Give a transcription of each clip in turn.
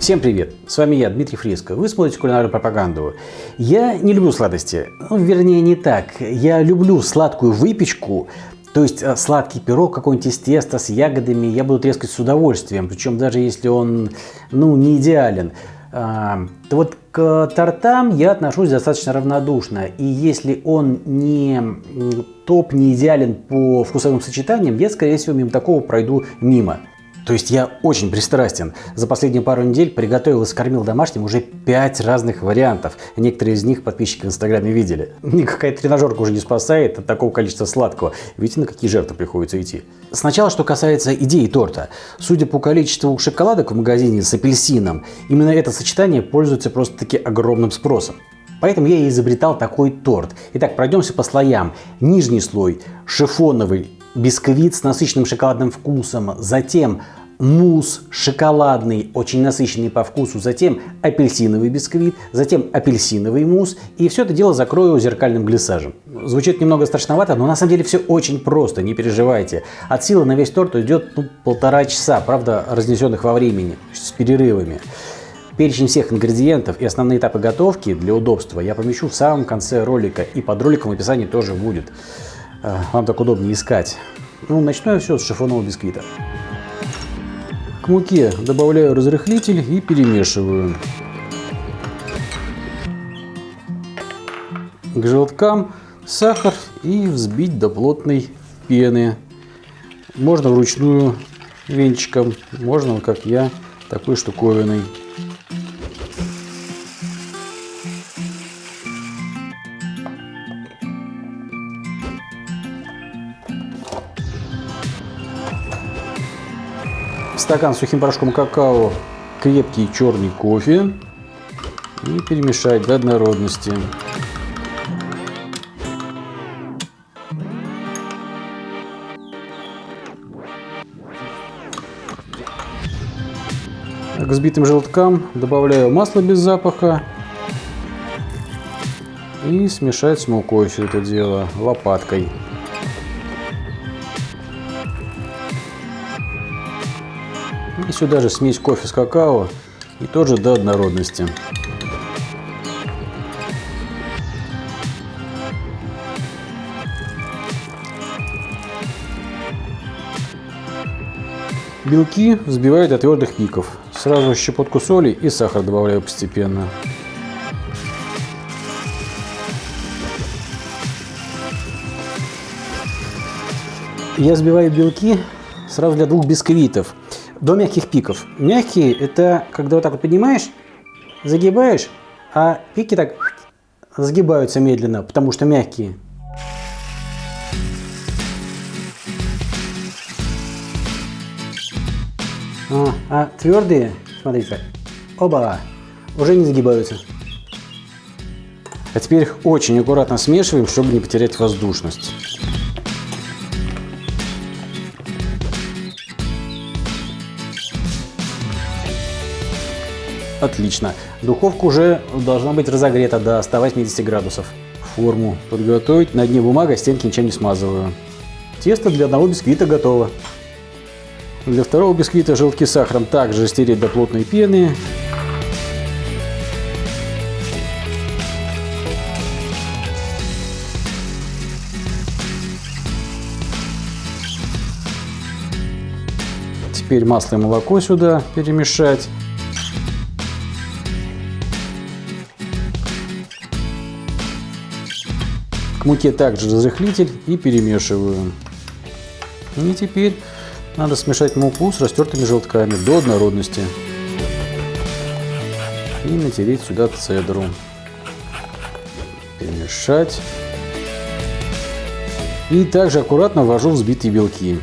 Всем привет! С вами я, Дмитрий Фриско. Вы смотрите кулинарную пропаганду. Я не люблю сладости. Ну, вернее, не так. Я люблю сладкую выпечку, то есть э, сладкий пирог, какой-нибудь из теста с ягодами я буду трескать с удовольствием, причем даже если он ну, не идеален. А, то вот к тортам я отношусь достаточно равнодушно. И если он не топ, не идеален по вкусовым сочетаниям, я, скорее всего, мимо такого пройду мимо. То есть я очень пристрастен. За последние пару недель приготовил и скормил домашним уже 5 разных вариантов. Некоторые из них подписчики в инстаграме видели. Никакая тренажерка уже не спасает от такого количества сладкого. Видите, на какие жертвы приходится идти. Сначала, что касается идеи торта. Судя по количеству шоколадок в магазине с апельсином, именно это сочетание пользуется просто-таки огромным спросом. Поэтому я и изобретал такой торт. Итак, пройдемся по слоям. Нижний слой шифоновый бисквит с насыщенным шоколадным вкусом, затем мусс шоколадный, очень насыщенный по вкусу, затем апельсиновый бисквит, затем апельсиновый мусс. И все это дело закрою зеркальным глиссажем. Звучит немного страшновато, но на самом деле все очень просто, не переживайте. От силы на весь торт уйдет ну, полтора часа, правда, разнесенных во времени, с перерывами. Перечень всех ингредиентов и основные этапы готовки для удобства я помещу в самом конце ролика, и под роликом в описании тоже будет. Э, вам так удобнее искать. Ну, начну я все с шифонного бисквита. К муке добавляю разрыхлитель и перемешиваю. К желткам сахар и взбить до плотной пены. Можно вручную венчиком, можно, как я, такой штуковиной. Стакан сухим порошком какао крепкий черный кофе и перемешать до однородности. К взбитым желткам добавляю масло без запаха и смешать с мукой все это дело лопаткой. Сюда же смесь кофе с какао и тоже до однородности. Белки взбиваю до твердых пиков. Сразу щепотку соли и сахар добавляю постепенно. Я взбиваю белки сразу для двух бисквитов до мягких пиков. Мягкие – это когда вот так вот поднимаешь, загибаешь, а пики так сгибаются медленно, потому что мягкие. А, а твердые, смотрите, оба, уже не загибаются. А теперь их очень аккуратно смешиваем, чтобы не потерять воздушность. Отлично. Духовка уже должна быть разогрета до 180 градусов. Форму подготовить. На дне бумага, стенки ничем не смазываю. Тесто для одного бисквита готово. Для второго бисквита желтки с сахаром также стереть до плотной пены. Теперь масло и молоко сюда перемешать. К муке также разрыхлитель и перемешиваю. И теперь надо смешать муку с растертыми желтками до однородности. И натереть сюда цедру. Перемешать. И также аккуратно ввожу взбитые белки.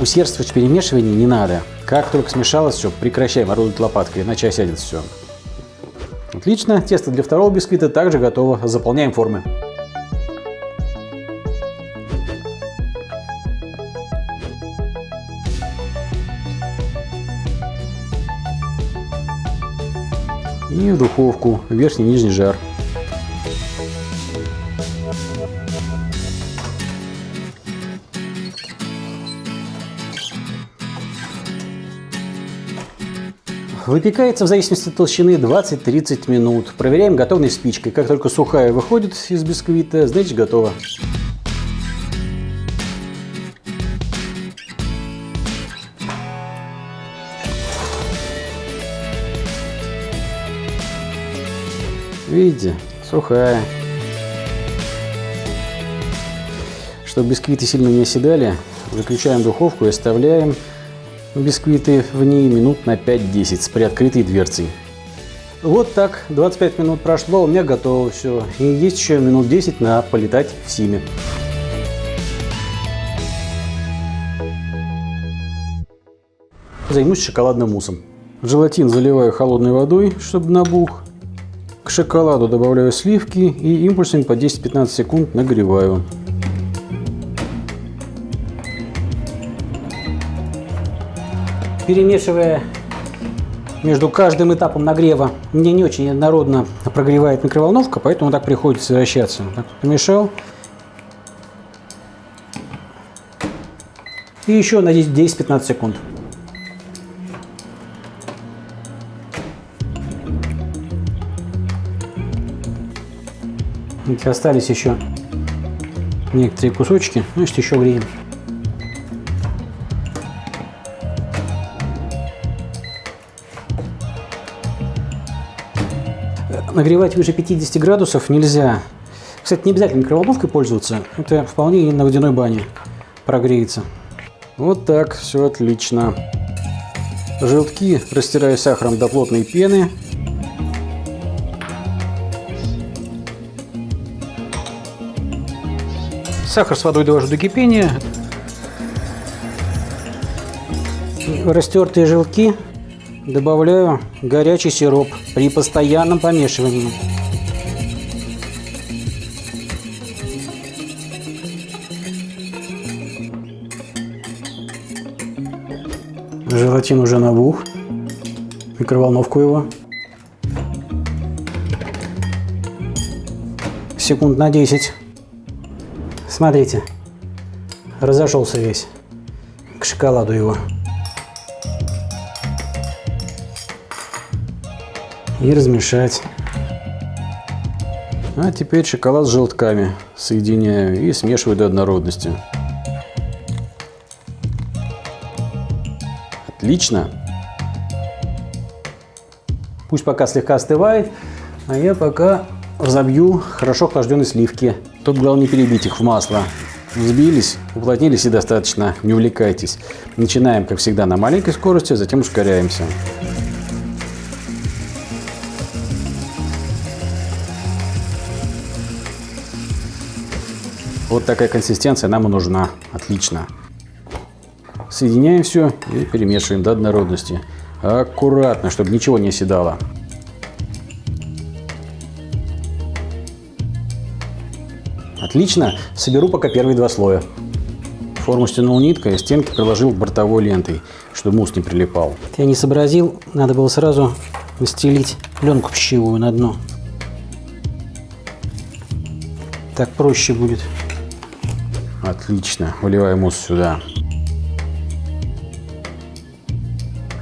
Усердствовать в перемешивании не надо. Как только смешалось все, прекращаем орудовать лопаткой, иначе осядет все. Отлично, тесто для второго бисквита также готово. Заполняем формы. И в духовку, верхний и нижний жар. выпекается в зависимости от толщины 20-30 минут. Проверяем готовность спичкой. Как только сухая выходит из бисквита, значит готово. Видите, сухая. Чтобы бисквиты сильно не оседали, выключаем духовку и оставляем бисквиты в ней минут на 5-10 с приоткрытой дверцей. Вот так, 25 минут прошло, у меня готово все. И есть еще минут 10 на полетать в Симе. Займусь шоколадным муссом. Желатин заливаю холодной водой, чтобы набух. К шоколаду добавляю сливки и импульсами по 10-15 секунд нагреваю. Перемешивая между каждым этапом нагрева, мне не очень однородно прогревает микроволновка, поэтому так приходится вращаться. Так, помешал. И еще на 10-15 секунд. Остались еще некоторые кусочки, значит еще греем. Нагревать выше 50 градусов нельзя. Кстати, не обязательно микроволновкой пользоваться. Это вполне и на водяной бане прогреется. Вот так, все отлично. Желтки растираю сахаром до плотной пены. Сахар с водой довожу до кипения. Растертые желтки добавляю горячий сироп при постоянном помешивании. Желатин уже набух. Микроволновку его. Секунд на 10. Смотрите, разошелся весь к шоколаду его. И размешать. А теперь шоколад с желтками соединяю и смешиваю до однородности. Отлично. Пусть пока слегка остывает, а я пока разобью хорошо охлажденные сливки. Тут главное не перебить их в масло. Взбились, уплотнились и достаточно, не увлекайтесь. Начинаем, как всегда, на маленькой скорости, затем ускоряемся. Вот такая консистенция нам и нужна. Отлично. Соединяем все и перемешиваем до однородности. Аккуратно, чтобы ничего не оседало. Отлично, соберу пока первые два слоя. Форму стянул ниткой, стенки приложил бортовой лентой, чтобы мусс не прилипал. Я не сообразил, надо было сразу настелить пленку пищевую на дно. Так проще будет. Отлично, выливаю мусс сюда.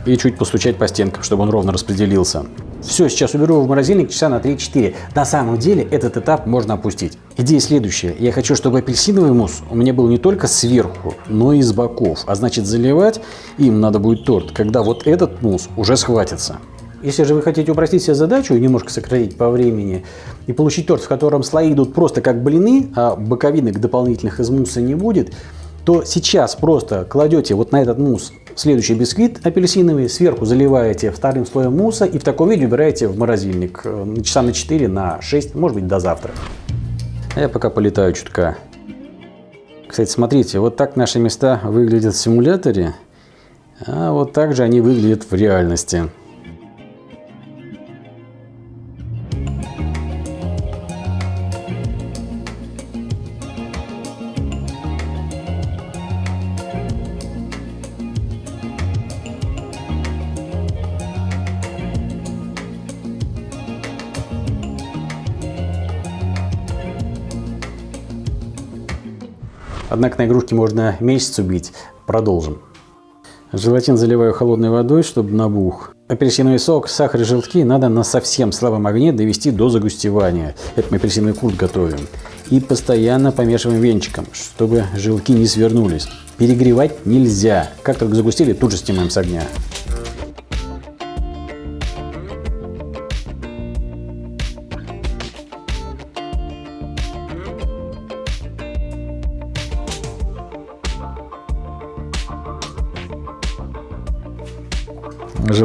И чуть постучать по стенкам, чтобы он ровно распределился. Все, сейчас уберу в морозильник часа на 3-4. На самом деле этот этап можно опустить. Идея следующая. Я хочу, чтобы апельсиновый мусс у меня был не только сверху, но и с боков. А значит заливать им надо будет торт, когда вот этот мусс уже схватится. Если же вы хотите упростить себе задачу и немножко сократить по времени, и получить торт, в котором слои идут просто как блины, а боковинок дополнительных из мусса не будет, то сейчас просто кладете вот на этот мусс следующий бисквит апельсиновый, сверху заливаете вторым слоем мусса и в таком виде убираете в морозильник э, часа на 4, на 6, может быть до завтра. А я пока полетаю чутка. Кстати, смотрите, вот так наши места выглядят в симуляторе, а вот так же они выглядят в реальности. Однако на игрушке можно месяц убить. Продолжим. Желатин заливаю холодной водой, чтобы набух. Апельсиновый сок, сахар и желтки надо на совсем слабом огне довести до загустевания. Это мы апельсиновый курт готовим. И постоянно помешиваем венчиком, чтобы желтки не свернулись. Перегревать нельзя. Как только загустили, тут же снимаем с огня.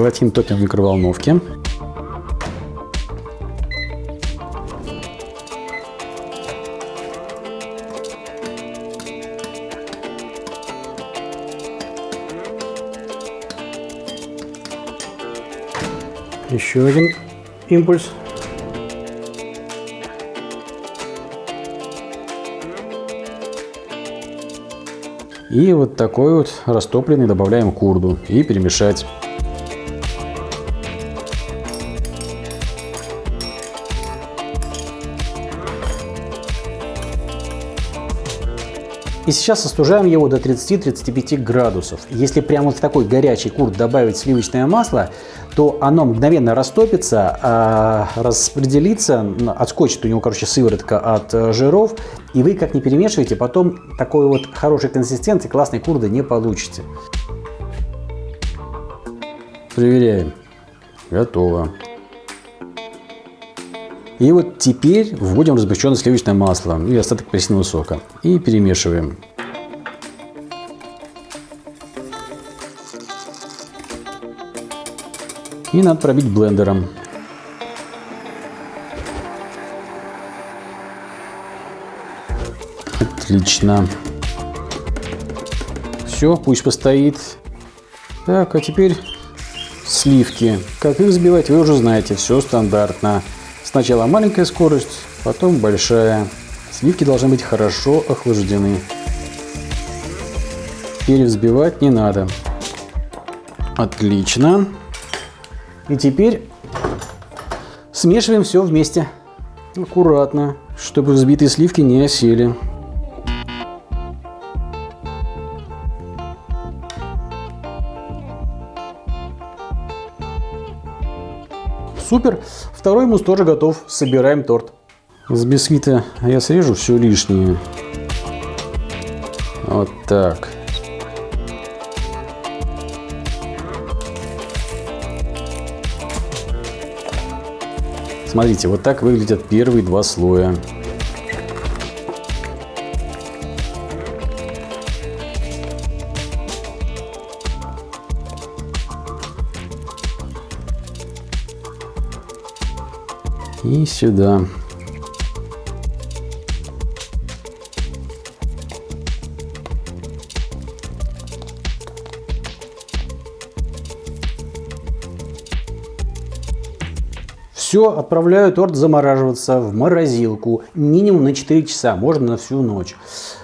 Желатин топим в микроволновке. Еще один импульс. И вот такой вот растопленный добавляем курду и перемешать. И сейчас остужаем его до 30-35 градусов. Если прямо в такой горячий курт добавить сливочное масло, то оно мгновенно растопится, а, распределится, отскочит у него, короче, сыворотка от э, жиров, и вы как не перемешиваете, потом такой вот хорошей консистенции классной курды не получите. Проверяем. Готово. И вот теперь вводим разгущенное сливочное масло и остаток апельсинового сока. И перемешиваем. И надо пробить блендером. Отлично. Все, пусть постоит. Так, а теперь сливки. Как их взбивать, вы уже знаете, все стандартно. Сначала маленькая скорость, потом большая. Сливки должны быть хорошо охлаждены. Перевзбивать не надо. Отлично. И теперь смешиваем все вместе. Аккуратно, чтобы взбитые сливки не осели. Супер. Второй мусс тоже готов. Собираем торт. С бисквита я срежу все лишнее. Вот так. Смотрите, вот так выглядят первые два слоя. И сюда. Все, отправляю торт замораживаться в морозилку минимум на 4 часа, можно на всю ночь,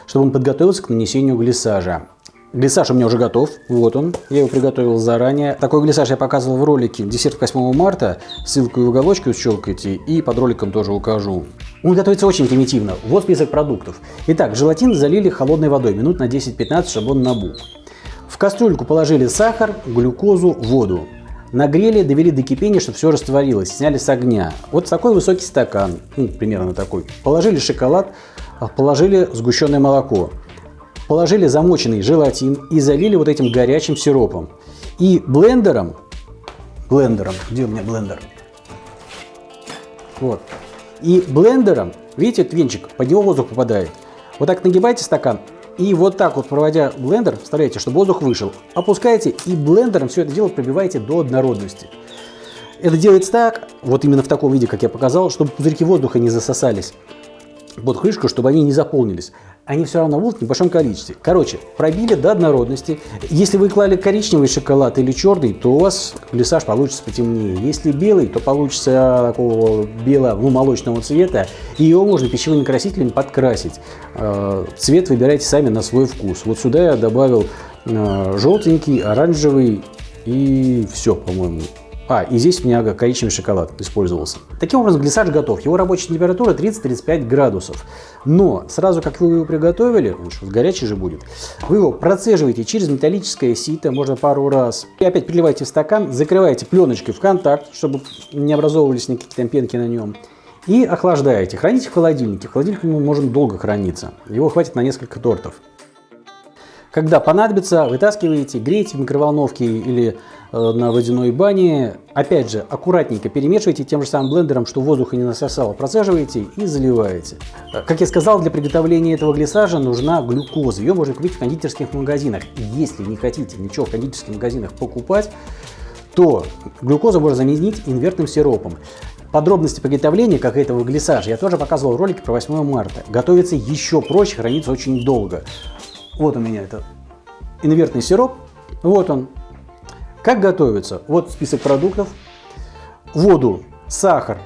чтобы он подготовился к нанесению глиссажа. Глиссаж у меня уже готов, вот он, я его приготовил заранее. Такой глиссаж я показывал в ролике десерт 8 марта, ссылку в уголочке щелкайте и под роликом тоже укажу. Он готовится очень примитивно, вот список продуктов. Итак, желатин залили холодной водой минут на 10-15, чтобы он набух. В кастрюльку положили сахар, глюкозу, воду. Нагрели, довели до кипения, чтобы все растворилось, сняли с огня. Вот такой высокий стакан, ну, примерно такой. Положили шоколад, а, положили сгущенное молоко. Положили замоченный желатин и залили вот этим горячим сиропом. И блендером, блендером, где у меня блендер? Вот. И блендером, видите, этот венчик, под него воздух попадает. Вот так нагибайте стакан и вот так вот, проводя блендер, вставляете, чтобы воздух вышел. Опускаете и блендером все это дело пробиваете до однородности. Это делается так, вот именно в таком виде, как я показал, чтобы пузырьки воздуха не засосались под крышку, чтобы они не заполнились они все равно будут в небольшом количестве. Короче, пробили до однородности. Если вы клали коричневый шоколад или черный, то у вас глиссаж получится потемнее. Если белый, то получится такого белого, ну, молочного цвета. И его можно пищевыми красителями подкрасить. Э, цвет выбирайте сами на свой вкус. Вот сюда я добавил э, желтенький, оранжевый и все, по-моему. А, и здесь у меня коричневый шоколад использовался. Таким образом, глиссаж готов. Его рабочая температура 30-35 градусов. Но сразу как вы его приготовили, он что, горячий же будет, вы его процеживаете через металлическое сито, можно пару раз. И опять переливаете в стакан, закрываете пленочкой в контакт, чтобы не образовывались никакие там пенки на нем. И охлаждаете. Храните в холодильнике. В холодильнике он может долго храниться. Его хватит на несколько тортов. Когда понадобится, вытаскиваете, греете в микроволновке или на водяной бане. Опять же, аккуратненько перемешивайте тем же самым блендером, что воздуха не насосало. Процеживаете и заливаете. Э, как я сказал, для приготовления этого глиссажа нужна глюкоза. Ее можно купить в кондитерских магазинах. Если не хотите ничего в кондитерских магазинах покупать, то глюкозу можно заменить инвертным сиропом. Подробности приготовления, как этого глиссажа, я тоже показывал в ролике про 8 марта. Готовится еще проще, хранится очень долго. Вот у меня это инвертный сироп. Вот он. Как готовится? Вот список продуктов. Воду, сахар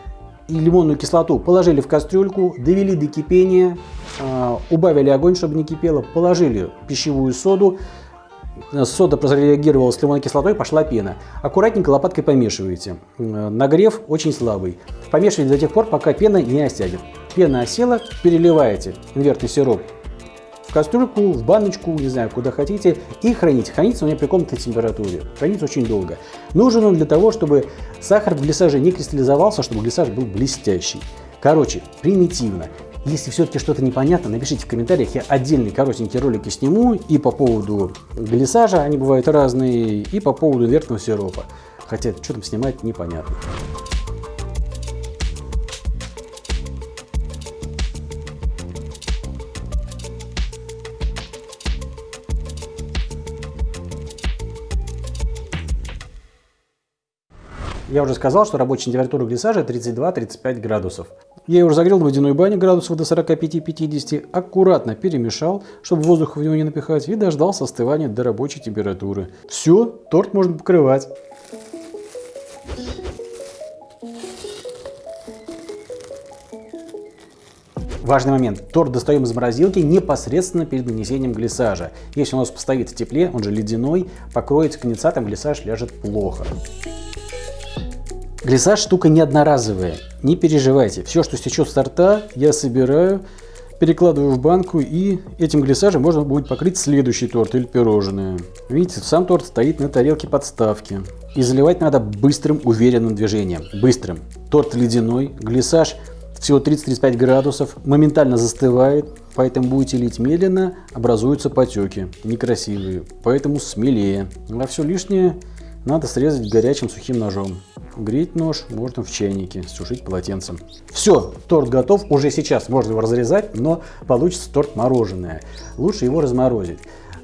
и лимонную кислоту положили в кастрюльку, довели до кипения, а, убавили огонь, чтобы не кипело, положили пищевую соду, сода прореагировала с лимонной кислотой, пошла пена. Аккуратненько лопаткой помешиваете. Нагрев очень слабый. Помешивайте до тех пор, пока пена не осядет. Пена осела, переливаете инвертный сироп кастрюльку, в баночку, не знаю, куда хотите, и хранить. Хранится он меня при комнатной температуре. Хранится очень долго. Нужен он для того, чтобы сахар в глиссаже не кристаллизовался, чтобы глиссаж был блестящий. Короче, примитивно. Если все-таки что-то непонятно, напишите в комментариях, я отдельные коротенькие ролики сниму и по поводу глиссажа, они бывают разные, и по поводу инвертного сиропа. Хотя, что там снимать, непонятно. Я уже сказал, что рабочая температура глиссажа 32-35 градусов. Я его разогрел в водяной бане градусов до 45-50, аккуратно перемешал, чтобы воздух в него не напихать, и дождался остывания до рабочей температуры. Все, торт можно покрывать. Важный момент. Торт достаем из морозилки непосредственно перед нанесением глиссажа. Если у нас постоит в тепле, он же ледяной, покроется конденсатом, глиссаж ляжет плохо. Глиссаж штука не одноразовая, не переживайте. Все, что стечет с торта, я собираю, перекладываю в банку и этим глиссажем можно будет покрыть следующий торт или пирожное. Видите, сам торт стоит на тарелке подставки. И заливать надо быстрым, уверенным движением. Быстрым. Торт ледяной, глиссаж всего 30-35 градусов, моментально застывает, поэтому будете лить медленно, образуются потеки, некрасивые, поэтому смелее. А все лишнее надо срезать горячим сухим ножом. Греть нож можно в чайнике, сушить полотенцем. Все, торт готов. Уже сейчас можно его разрезать, но получится торт мороженое. Лучше его разморозить.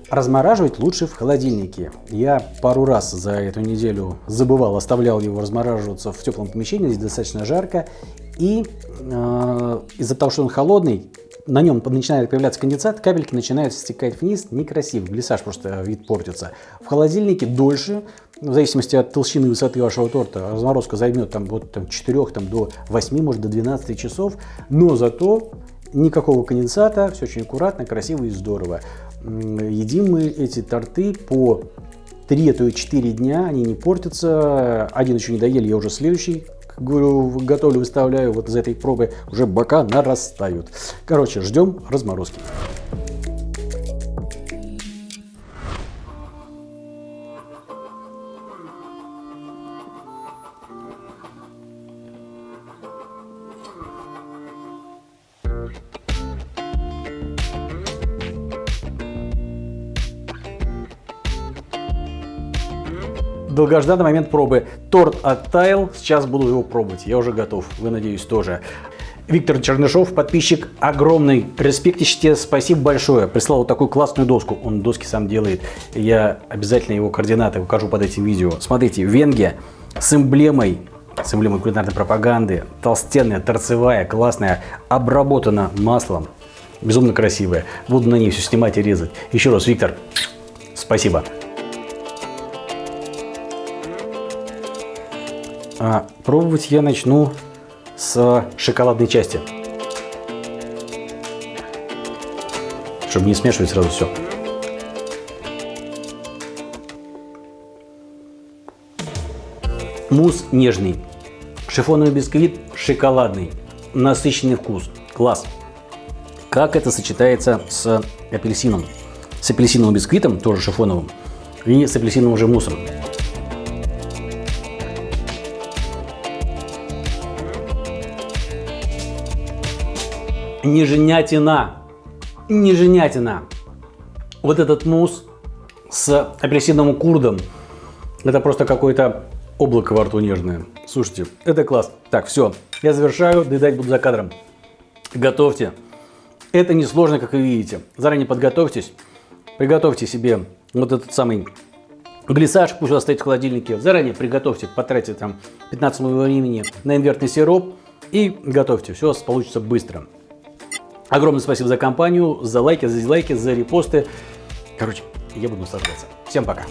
Размораживать лучше в холодильнике. Я пару раз за эту неделю забывал, оставлял его размораживаться в теплом помещении, здесь достаточно жарко. И э, из-за того, что он холодный, на нем начинает появляться конденсат, капельки начинают стекать вниз, некрасиво, глиссаж просто вид портится. В холодильнике дольше, в зависимости от толщины и высоты вашего торта, разморозка займет там, вот, там, 4 там, до 8, может до 12 часов, но зато никакого конденсата, все очень аккуратно, красиво и здорово. Едим мы эти торты по 3, а то и 4 дня, они не портятся, один еще не доели, я уже следующий говорю, готовлю, выставляю, вот из этой пробы уже бока нарастают. Короче, ждем разморозки. Долгожданный момент пробы. Торт оттаял, сейчас буду его пробовать. Я уже готов, вы, надеюсь, тоже. Виктор Чернышов, подписчик, огромный респект тебе, спасибо большое. Прислал вот такую классную доску, он доски сам делает. Я обязательно его координаты укажу под этим видео. Смотрите, Венге с эмблемой, с эмблемой кулинарной пропаганды, толстенная, торцевая, классная, обработана маслом. Безумно красивая. Буду на ней все снимать и резать. Еще раз, Виктор, спасибо. А пробовать я начну с шоколадной части. Чтобы не смешивать сразу все. Мусс нежный. Шифоновый бисквит шоколадный. Насыщенный вкус. Класс. Как это сочетается с апельсином? С апельсиновым бисквитом, тоже шифоновым, и с апельсиновым же муссом. Неженятина. Неженятина. Вот этот мусс с апельсиновым курдом. Это просто какое-то облако во рту нежное. Слушайте, это класс. Так, все. Я завершаю. Доедать буду за кадром. Готовьте. Это несложно, как вы видите. Заранее подготовьтесь. Приготовьте себе вот этот самый глиссаж, пусть у вас стоит в холодильнике. Заранее приготовьте, потратьте там 15 минут времени на инвертный сироп и готовьте. Все получится быстро. Огромное спасибо за компанию, за лайки, за дизлайки, за репосты. Короче, я буду наслаждаться. Всем пока.